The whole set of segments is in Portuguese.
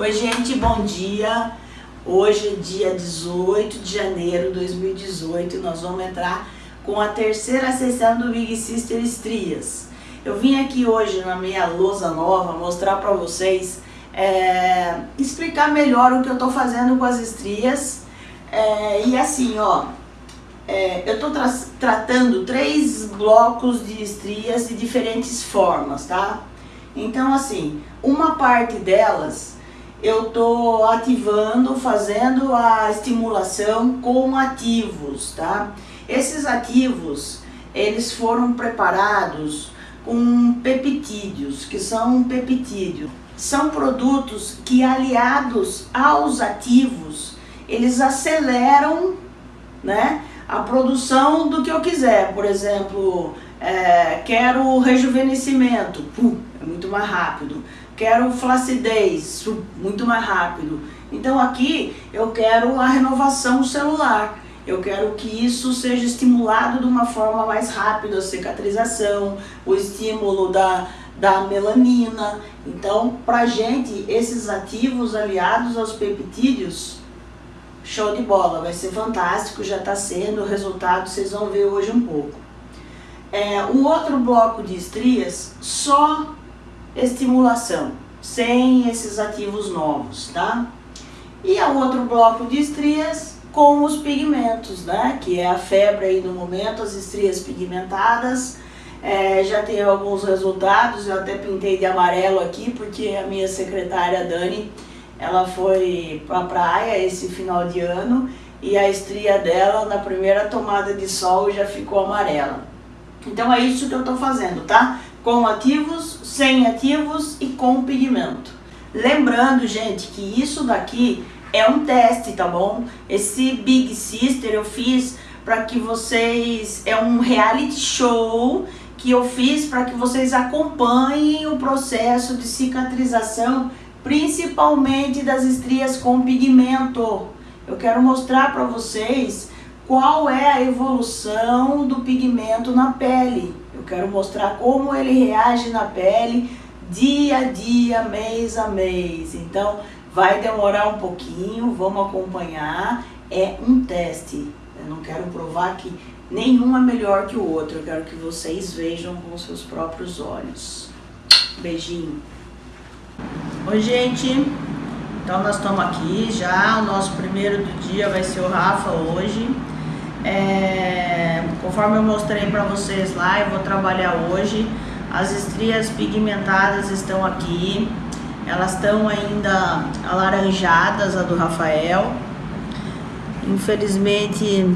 Oi, gente, bom dia. Hoje é dia 18 de janeiro de 2018 e nós vamos entrar com a terceira sessão do Big Sister Estrias. Eu vim aqui hoje na minha lousa nova mostrar para vocês, é, explicar melhor o que eu estou fazendo com as estrias. É, e assim, ó, é, eu estou tra tratando três blocos de estrias de diferentes formas, tá? Então, assim, uma parte delas eu estou ativando, fazendo a estimulação com ativos, tá? Esses ativos, eles foram preparados com peptídeos, que são peptídeos. São produtos que aliados aos ativos, eles aceleram, né? A produção do que eu quiser, por exemplo, é, quero rejuvenescimento, pum, é muito mais rápido. Quero flacidez, muito mais rápido. Então aqui eu quero a renovação celular. Eu quero que isso seja estimulado de uma forma mais rápida, a cicatrização, o estímulo da, da melanina. Então, pra gente, esses ativos aliados aos peptídeos, show de bola, vai ser fantástico, já está sendo, o resultado vocês vão ver hoje um pouco. É, um outro bloco de estrias, só estimulação, sem esses ativos novos, tá? E o outro bloco de estrias com os pigmentos, né? Que é a febre aí no momento, as estrias pigmentadas. É, já tem alguns resultados, eu até pintei de amarelo aqui, porque a minha secretária Dani, ela foi pra praia esse final de ano e a estria dela, na primeira tomada de sol, já ficou amarela. Então é isso que eu estou fazendo, tá? Com ativos, sem ativos e com pigmento. Lembrando, gente, que isso daqui é um teste, tá bom? Esse Big Sister eu fiz para que vocês... É um reality show que eu fiz para que vocês acompanhem o processo de cicatrização, principalmente das estrias com pigmento. Eu quero mostrar para vocês qual é a evolução do pigmento na pele. Quero mostrar como ele reage na pele dia a dia, mês a mês. Então, vai demorar um pouquinho, vamos acompanhar. É um teste. Eu não quero provar que nenhum é melhor que o outro. Eu quero que vocês vejam com seus próprios olhos. Beijinho. Oi, gente. Então, nós estamos aqui já. O nosso primeiro do dia vai ser o Rafa hoje. É, conforme eu mostrei para vocês lá, eu vou trabalhar hoje. As estrias pigmentadas estão aqui. Elas estão ainda alaranjadas, a do Rafael. Infelizmente,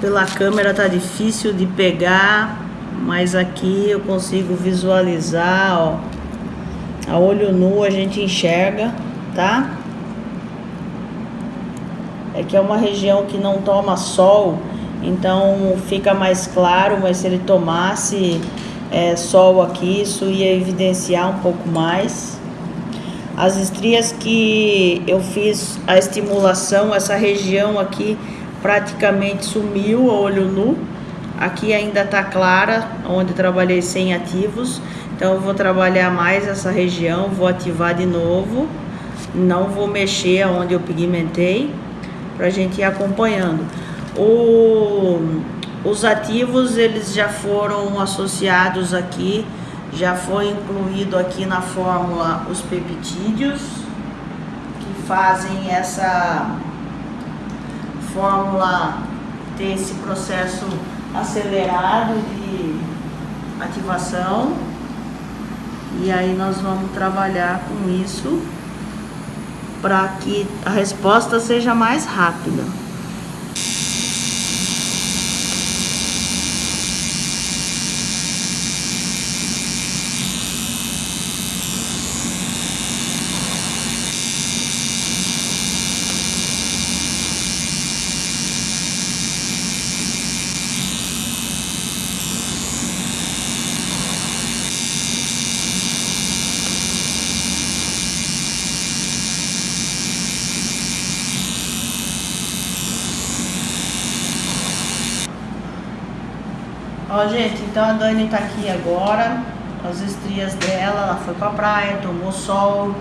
pela câmera tá difícil de pegar, mas aqui eu consigo visualizar, ó. A olho nu a gente enxerga, tá? É que é uma região que não toma sol, então fica mais claro, mas se ele tomasse é, sol aqui, isso ia evidenciar um pouco mais. As estrias que eu fiz a estimulação, essa região aqui praticamente sumiu a olho nu. Aqui ainda tá clara, onde trabalhei sem ativos. Então eu vou trabalhar mais essa região, vou ativar de novo. Não vou mexer aonde eu pigmentei, pra gente ir acompanhando. O, os ativos eles já foram associados aqui, já foi incluído aqui na fórmula os peptídeos, que fazem essa fórmula ter esse processo acelerado de ativação. E aí nós vamos trabalhar com isso para que a resposta seja mais rápida. Ó, gente, então a Dani tá aqui agora, as estrias dela, ela foi pra praia, tomou sol.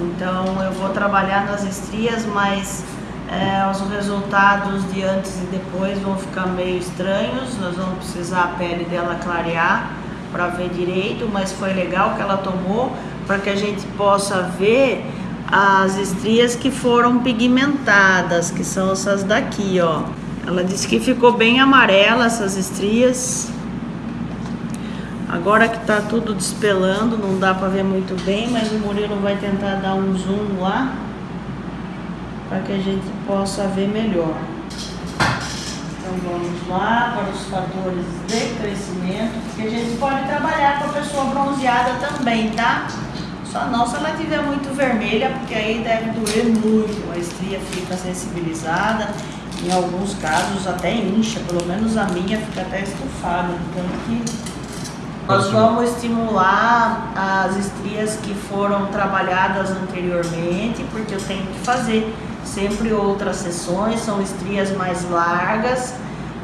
Então eu vou trabalhar nas estrias, mas é, os resultados de antes e depois vão ficar meio estranhos. Nós vamos precisar a pele dela clarear para ver direito, mas foi legal que ela tomou para que a gente possa ver as estrias que foram pigmentadas, que são essas daqui, ó. Ela disse que ficou bem amarela essas estrias. Agora que tá tudo despelando, não dá para ver muito bem, mas o Murilo vai tentar dar um zoom lá para que a gente possa ver melhor. Então vamos lá para os fatores de crescimento, que a gente pode trabalhar com a pessoa bronzeada também, tá? Só não se ela tiver muito vermelha, porque aí deve doer muito, a estria fica sensibilizada, em alguns casos até incha, pelo menos a minha fica até estufada, então que nós vamos estimular as estrias que foram trabalhadas anteriormente, porque eu tenho que fazer sempre outras sessões, são estrias mais largas,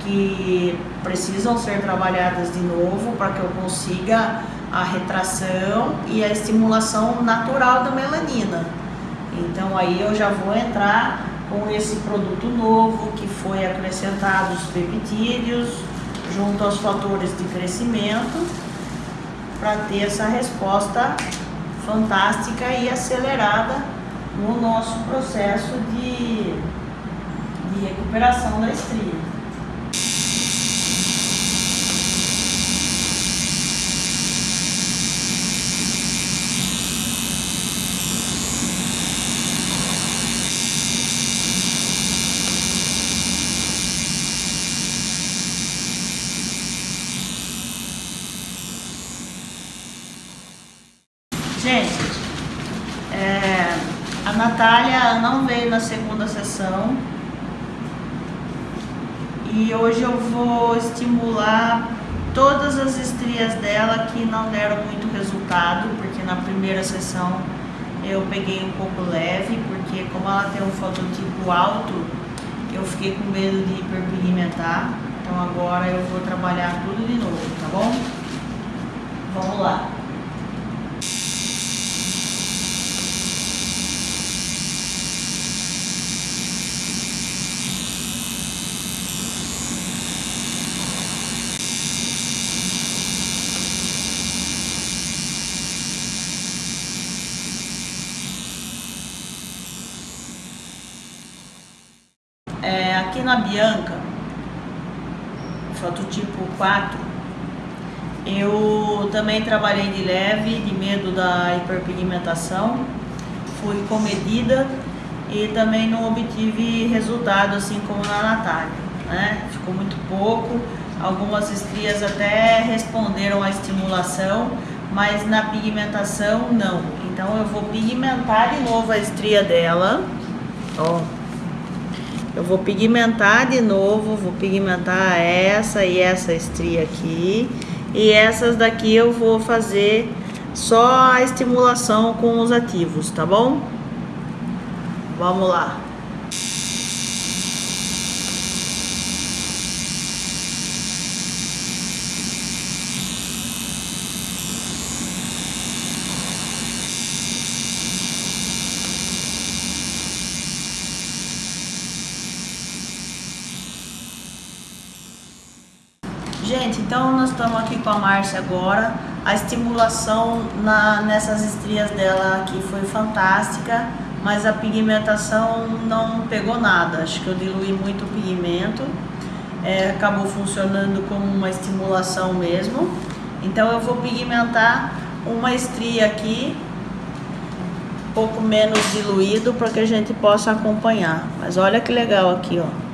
que precisam ser trabalhadas de novo para que eu consiga a retração e a estimulação natural da melanina. Então aí eu já vou entrar com esse produto novo que foi acrescentado os peptídeos junto aos fatores de crescimento para ter essa resposta fantástica e acelerada no nosso processo de, de recuperação da estria. Gente, é, a Natália não veio na segunda sessão e hoje eu vou estimular todas as estrias dela que não deram muito resultado, porque na primeira sessão eu peguei um pouco leve, porque como ela tem um fototipo alto, eu fiquei com medo de hiperpigmentar, então agora eu vou trabalhar tudo de novo, tá bom? Vamos lá. É, aqui na Bianca, fototipo 4, eu também trabalhei de leve, de medo da hiperpigmentação, fui comedida e também não obtive resultado assim como na Natália, né? Ficou muito pouco, algumas estrias até responderam à estimulação, mas na pigmentação não. Então eu vou pigmentar de novo a estria dela, ó. Eu vou pigmentar de novo, vou pigmentar essa e essa estria aqui. E essas daqui eu vou fazer só a estimulação com os ativos, tá bom? Vamos lá. Gente, então nós estamos aqui com a Márcia agora. A estimulação na, nessas estrias dela aqui foi fantástica, mas a pigmentação não pegou nada. Acho que eu diluí muito o pigmento. É, acabou funcionando como uma estimulação mesmo. Então eu vou pigmentar uma estria aqui, um pouco menos diluído, para que a gente possa acompanhar. Mas olha que legal aqui, ó.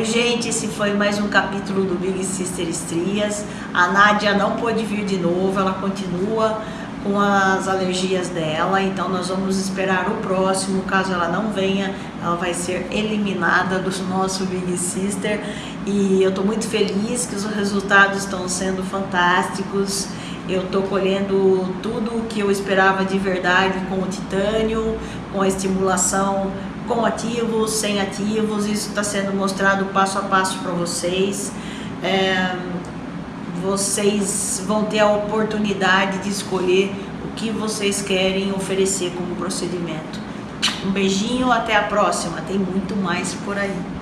Oi gente, esse foi mais um capítulo do Big Sister Estrias. A Nádia não pôde vir de novo, ela continua com as alergias dela, então nós vamos esperar o próximo, caso ela não venha, ela vai ser eliminada do nosso Big Sister. E eu estou muito feliz que os resultados estão sendo fantásticos, eu estou colhendo tudo o que eu esperava de verdade com o titânio, com a estimulação com ativos, sem ativos, isso está sendo mostrado passo a passo para vocês. É, vocês vão ter a oportunidade de escolher o que vocês querem oferecer como procedimento. Um beijinho, até a próxima, tem muito mais por aí.